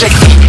Check.